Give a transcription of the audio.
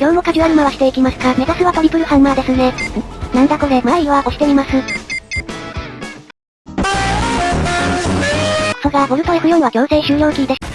今日もカジュアル回していきますか。目指すはトリプルハンマーですね。なんだこれ。まあいいわ、押してみます。クソが、ボルト F4 は強制終了キーです。